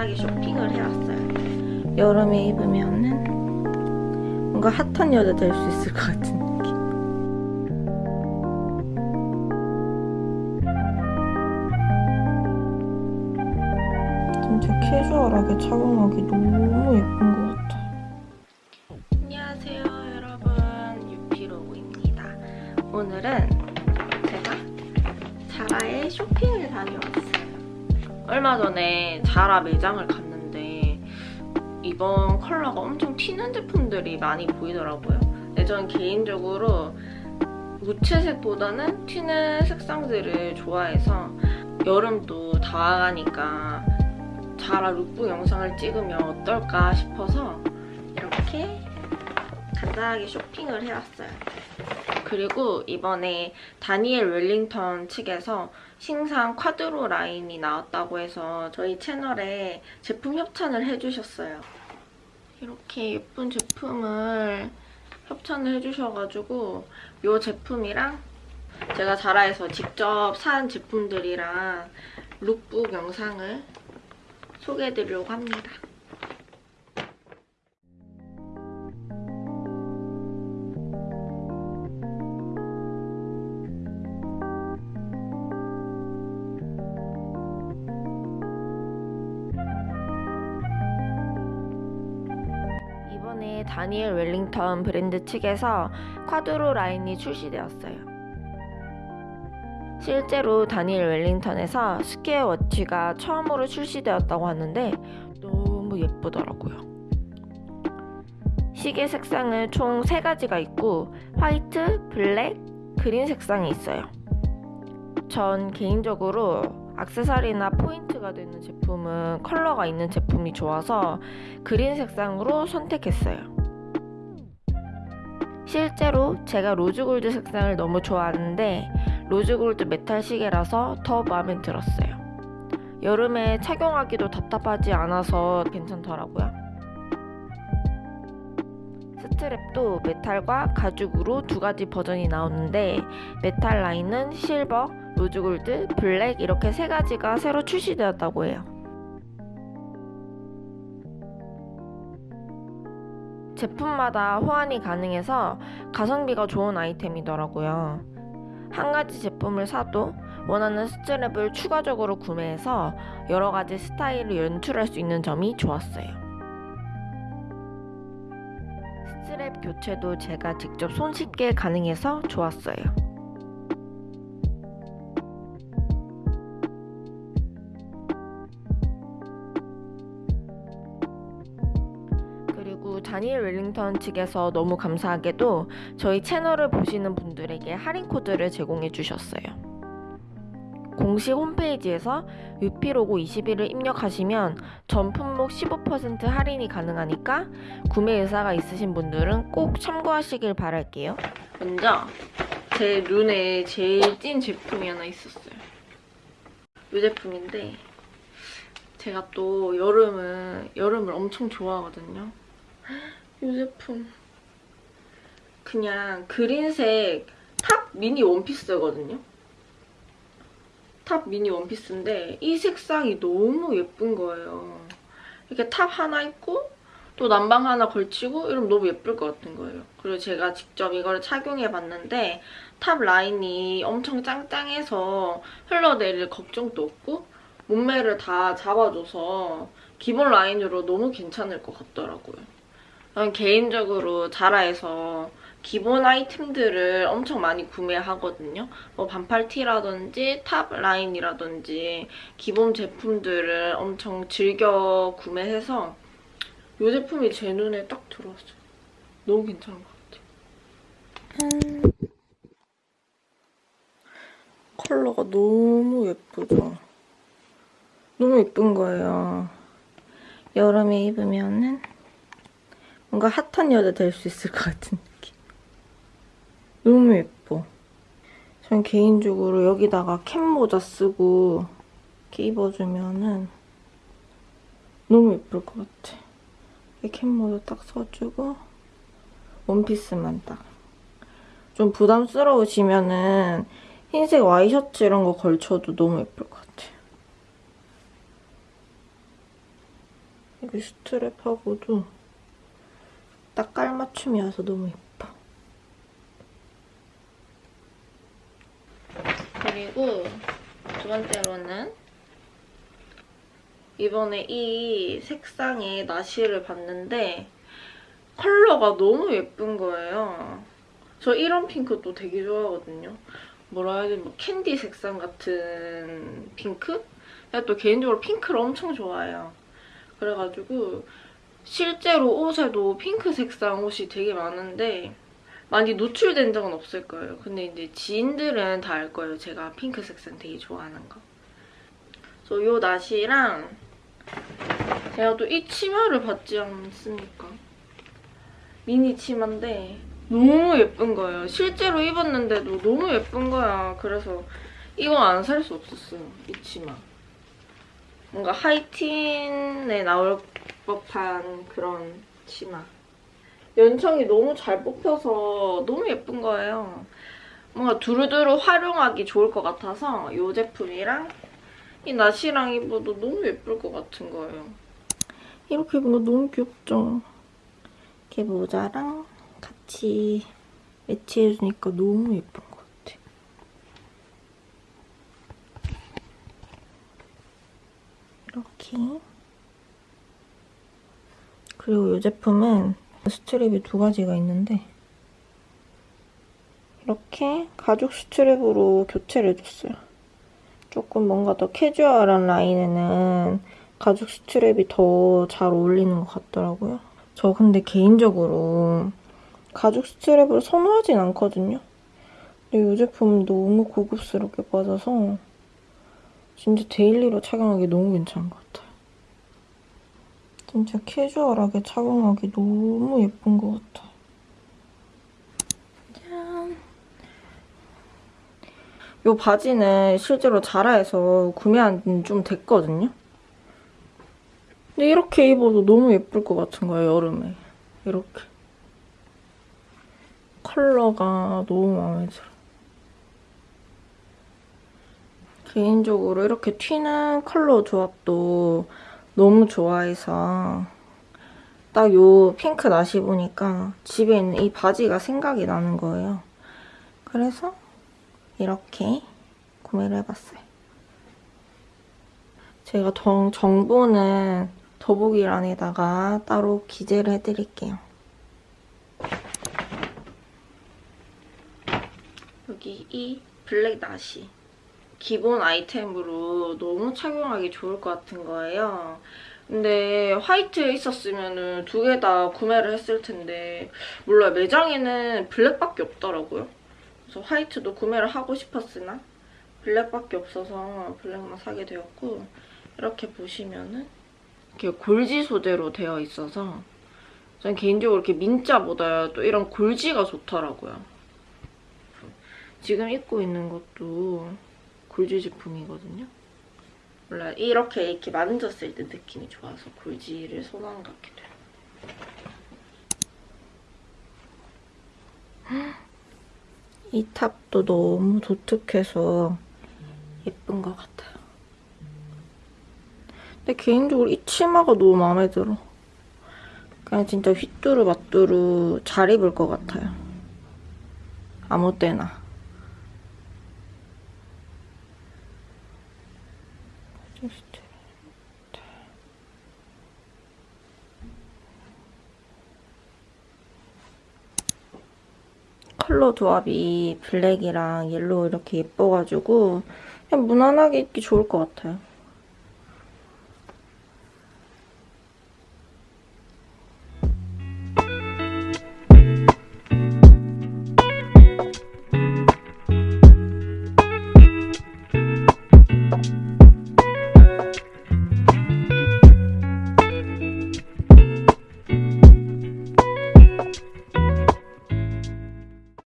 간단하게 쇼핑을 해왔어요. 여름에 입으면은 뭔가 핫한 여자 될 수 있을 것 같은 느낌. 진짜 캐주얼하게 착용하기 너무 얼마 전에 자라 매장을 갔는데 이번 컬러가 엄청 튀는 제품들이 많이 보이더라고요. 근데 저는 개인적으로 무채색보다는 튀는 색상들을 좋아해서 여름도 다가가니까 자라 룩북 영상을 찍으면 어떨까 싶어서 이렇게 간단하게 쇼핑을 해왔어요. 그리고 이번에 다니엘 웰링턴 측에서 신상 쿼드로 라인이 나왔다고 해서 저희 채널에 제품 협찬을 해주셨어요. 이렇게 예쁜 제품을 협찬을 해주셔가지고 이 제품이랑 제가 자라에서 직접 산 제품들이랑 룩북 영상을 소개해드리려고 합니다. 다니엘 웰링턴 브랜드 측에서 쿼드로 라인이 출시되었어요. 실제로 다니엘 웰링턴에서 square watch가 처음으로 출시되었다고 하는데 너무 예쁘더라고요. 시계 색상은 총 3가지가 있고 화이트, 블랙, 그린 색상이 있어요. 전 개인적으로 액세서리나 포인트가 되는 제품은 컬러가 있는 제품이 좋아서 그린 색상으로 선택했어요. 실제로 제가 rose gold 색상을 너무 좋아하는데 rose gold 메탈 시계라서 더 마음에 들었어요. 여름에 착용하기도 답답하지 않아서 괜찮더라고요. strap도 메탈과 가죽으로 두 가지 버전이 나오는데 메탈 라인은 실버, rose gold, 블랙 이렇게 세 가지가 새로 출시되었다고 해요. 제품마다 호환이 가능해서 가성비가 좋은 아이템이더라고요. 한 가지 제품을 사도 원하는 스트랩을 추가적으로 구매해서 여러 가지 스타일을 연출할 수 있는 점이 좋았어요. 교체도 제가 직접 손쉽게 가능해서 좋았어요. 그리고 다니엘 웰링턴 측에서 너무 감사하게도 저희 채널을 보시는 분들에게 할인 코드를 제공해 주셨어요. 공식 홈페이지에서 유피로고 21을 입력하시면 전 품목 15% 할인이 가능하니까 구매 의사가 있으신 분들은 꼭 참고하시길 바랄게요. 먼저 제 눈에 제일 찐 제품이 하나 있었어요. 이 제품인데 제가 또 여름은 여름을 엄청 좋아하거든요. 이 제품 그냥 그린색 top 미니 원피스거든요. top 미니 원피스인데 이 색상이 너무 예쁜 거예요. 이렇게 top 하나 입고 또 남방 하나 걸치고 이러면 너무 예쁠 것 같은 거예요. 그리고 제가 직접 이걸 착용해봤는데 top 라인이 엄청 짱짱해서 흘러내릴 걱정도 없고 몸매를 다 잡아줘서 기본 라인으로 너무 괜찮을 것 같더라고요. 개인적으로 자라에서 기본 아이템들을 엄청 많이 구매하거든요. 뭐 반팔티라든지 top 라인이라든지 기본 제품들을 엄청 즐겨 구매해서 이 제품이 제 눈에 딱 들어왔어요. 너무 괜찮은 것 같아요. 컬러가 너무 예쁘죠? 너무 예쁜 거예요. 여름에 입으면은 뭔가 핫한 여자 될 수 있을 것 같은 느낌. 너무 예뻐. 전 개인적으로 여기다가 캡 모자 쓰고 이렇게 입어주면은 너무 예쁠 것 같아. 이렇게 캡 모자 딱 써주고 원피스만 딱. 좀 부담스러우시면은 흰색 와이셔츠 이런 거 걸쳐도 너무 예쁠 것 같아요. 여기 스트랩하고도 딱 깔맞춤이어서 너무 예뻐. 그리고 두 번째로는 이번에 이 색상의 나시를 봤는데 컬러가 너무 예쁜 거예요. 저 이런 핑크도 되게 좋아하거든요. 뭐라 해야 되지? 뭐 캔디 색상 같은 핑크? 제가 또 개인적으로 핑크를 엄청 좋아해요. 그래가지고 실제로 옷에도 핑크 색상 옷이 되게 많은데 많이 노출된 적은 없을 거예요. 근데 이제 지인들은 다 알 거예요. 제가 핑크 색 상 되게 좋아하는 거. 그래서 요 나시랑 제가 또 이 치마를 받지 않습니까? 미니 치마인데 너무 예쁜 거예요. 실제로 입었는데도 너무 예쁜 거야. 그래서 이거 안살 수 없었어요. 이 치마. 뭔가 하이틴에 나올 법한 그런 치마. 연청이 너무 잘 뽑혀서 너무 예쁜 거예요. 뭔가 두루두루 활용하기 좋을 것 같아서 이 제품이랑 이 나시랑 입어도 너무 예쁠 것 같은 거예요. 이렇게 거 너무 귀엽죠? 이렇게 모자랑 같이 매치해주니까 너무 예쁜 것 같아. 이렇게. 그리고 이 제품은 스트랩이 두 가지가 있는데 이렇게 가죽 스트랩으로 교체를 해줬어요. 조금 뭔가 더 캐주얼한 라인에는 가죽 strap이 더 잘 어울리는 것 같더라고요. 저 근데 개인적으로 가죽 strap을 선호하진 않거든요. 근데 이 제품은 너무 고급스럽게 빠져서 진짜 daily로 착용하기 너무 괜찮은 것 같아요. 진짜 캐주얼하게 착용하기 너무 예쁜 것 같아. 짠! 이 바지는 실제로 자라에서 구매한 지는 좀 됐거든요. 근데 이렇게 입어도 너무 예쁠 것 같은 거예요, 여름에. 이렇게. 컬러가 너무 마음에 들어. 개인적으로 이렇게 튀는 컬러 조합도 너무 좋아해서 딱 요 핑크 나시 보니까 집에 있는 이 바지가 생각이 나는 거예요. 그래서 이렇게 구매를 해봤어요. 제가 정, 정보는 더보기란에다가 따로 기재를 해드릴게요. 여기 이 블랙 나시 기본 아이템으로 너무 착용하기 좋을 것 같은 거예요. 근데 화이트에 있었으면 두 개 다 구매를 했을 텐데 몰라요. 매장에는 블랙밖에 없더라고요. 그래서 화이트도 구매를 하고 싶었으나 블랙밖에 없어서 블랙만 사게 되었고 이렇게 보시면은 이렇게 골지 소재로 되어 있어서 저는 개인적으로 이렇게 민자보다 또 이런 골지가 좋더라고요. 지금 입고 있는 것도 골지 제품이거든요. 몰라 이렇게 이렇게 만졌을 때 느낌이 좋아서 골지를 선호하는 것 같기도 해요. 이 탑도 너무 독특해서 예쁜 것 같아요. 근데 개인적으로 이 치마가 너무 마음에 들어. 그냥 진짜 휘뚜루 마뚜루 잘 입을 것 같아요. 아무 때나. 컬러 조합이 블랙이랑 옐로우 이렇게 예뻐가지고 그냥 무난하게 입기 좋을 것 같아요.